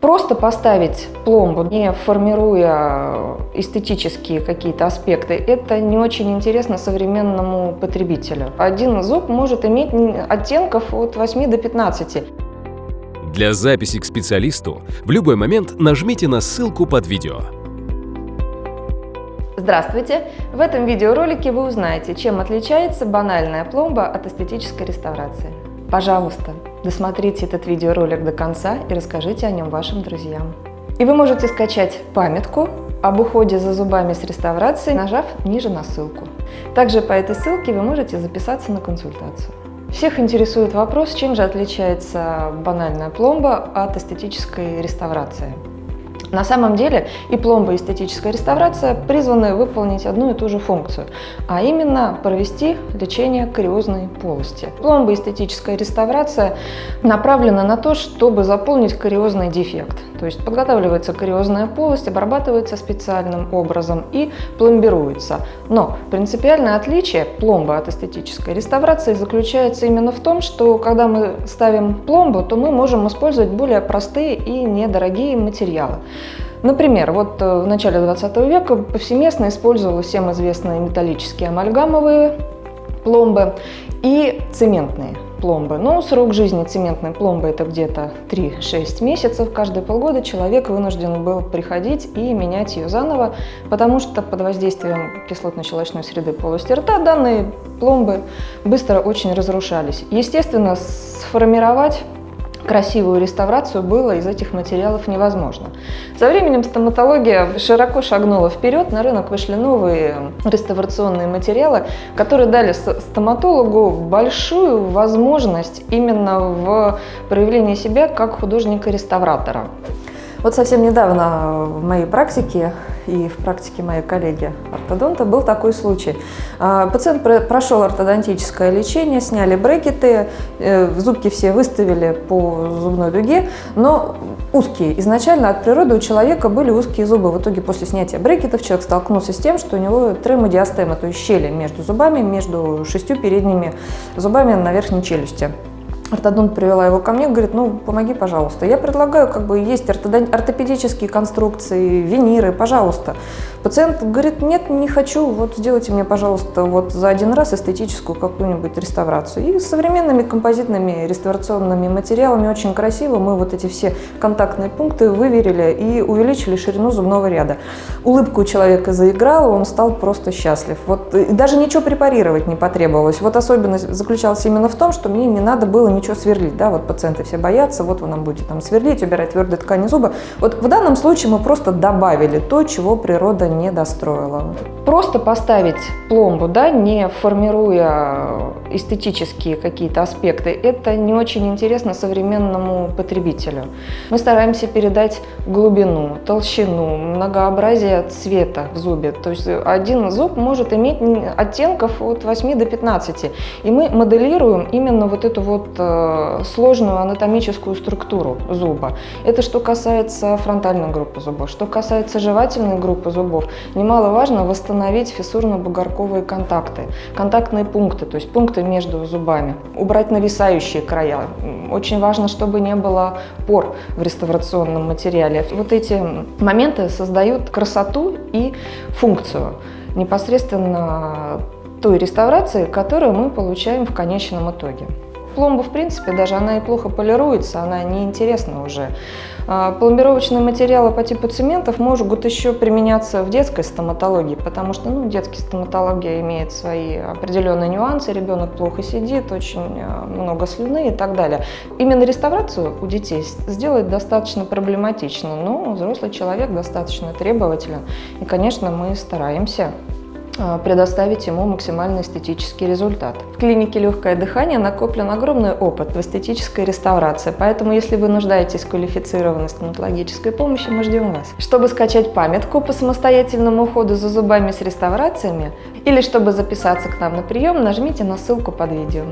Просто поставить пломбу, не формируя эстетические какие-то аспекты, это не очень интересно современному потребителю. Один зуб может иметь оттенков от 8 до 15. Для записи к специалисту в любой момент нажмите на ссылку под видео. Здравствуйте! В этом видеоролике вы узнаете, чем отличается банальная пломба от эстетической реставрации. Пожалуйста, досмотрите этот видеоролик до конца и расскажите о нем вашим друзьям. И вы можете скачать памятку об уходе за зубами с реставрацией, нажав ниже на ссылку. Также по этой ссылке вы можете записаться на консультацию. Всех интересует вопрос, чем же отличается банальная пломба от эстетической реставрации. На самом деле и пломба, и эстетическая реставрация призваны выполнить одну и ту же функцию, а именно провести лечение кариозной полости. Пломба, эстетическая реставрация направлена на то, чтобы заполнить кариозный дефект. То есть подготавливается кариозная полость, обрабатывается специальным образом и пломбируется. Но принципиальное отличие пломбы от эстетической реставрации заключается именно в том, что когда мы ставим пломбу, то мы можем использовать более простые и недорогие материалы. Например, вот э, в начале 20 века повсеместно использовались всем известные металлические амальгамовые пломбы и цементные пломбы. Но срок жизни цементной пломбы это где-то 3-6 месяцев. Каждые полгода человек вынужден был приходить и менять ее заново, потому что под воздействием кислотно-щелочной среды полости рта данные пломбы быстро очень разрушались. Естественно, сформировать красивую реставрацию было из этих материалов невозможно. Со временем стоматология широко шагнула вперед, на рынок вышли новые реставрационные материалы, которые дали стоматологу большую возможность именно в проявлении себя как художника-реставратора. Вот совсем недавно в моей практике и в практике моей коллеги ортодонта был такой случай. А, пациент прошел ортодонтическое лечение, сняли брекеты, э, зубки все выставили по зубной дуге, но узкие. Изначально от природы у человека были узкие зубы. В итоге после снятия брекетов человек столкнулся с тем, что у него тремодиастема, то есть щели между зубами, между шестью передними зубами на верхней челюсти. Ортодонт привела его ко мне, говорит, ну, помоги, пожалуйста. Я предлагаю, как бы, есть ортопедические конструкции, виниры, пожалуйста. Пациент говорит, нет, не хочу, вот сделайте мне, пожалуйста, вот за один раз эстетическую какую-нибудь реставрацию. И современными композитными реставрационными материалами очень красиво мы вот эти все контактные пункты выверили и увеличили ширину зубного ряда. Улыбка у человека заиграла, он стал просто счастлив. Вот, и даже ничего препарировать не потребовалось. Вот особенность заключалась именно в том, что мне не надо было ничего сверлить, да, вот пациенты все боятся, вот вы нам будете там сверлить, убирать твердые ткани зуба. Вот в данном случае мы просто добавили то, чего природа не достроила. Просто поставить пломбу, да, не формируя эстетические какие-то аспекты, это не очень интересно современному потребителю. Мы стараемся передать глубину, толщину, многообразие цвета в зубе. То есть один зуб может иметь оттенков от 8 до 15. И мы моделируем именно вот эту вот э, сложную анатомическую структуру зуба. Это что касается фронтальной группы зубов. Что касается жевательной группы зубов, немаловажно восстановить фиссурно-бугорковые контакты, контактные пункты, то есть пункты между зубами, убрать нависающие края. Очень важно, чтобы не было пор в реставрационном материале. Вот эти моменты создают красоту и функцию непосредственно той реставрации, которую мы получаем в конечном итоге пломба, в принципе, даже она и плохо полируется, она неинтересна уже. А, пломбировочные материалы по типу цементов могут еще применяться в детской стоматологии, потому что ну, детская стоматология имеет свои определенные нюансы, ребенок плохо сидит, очень а, много слюны и так далее. Именно реставрацию у детей сделать достаточно проблематично, но взрослый человек достаточно требователен, и, конечно, мы стараемся предоставить ему максимально эстетический результат. В клинике «Легкое дыхание» накоплен огромный опыт в эстетической реставрации, поэтому если вы нуждаетесь в квалифицированной стоматологической помощи, мы ждем вас. Чтобы скачать памятку по самостоятельному уходу за зубами с реставрациями или чтобы записаться к нам на прием, нажмите на ссылку под видео.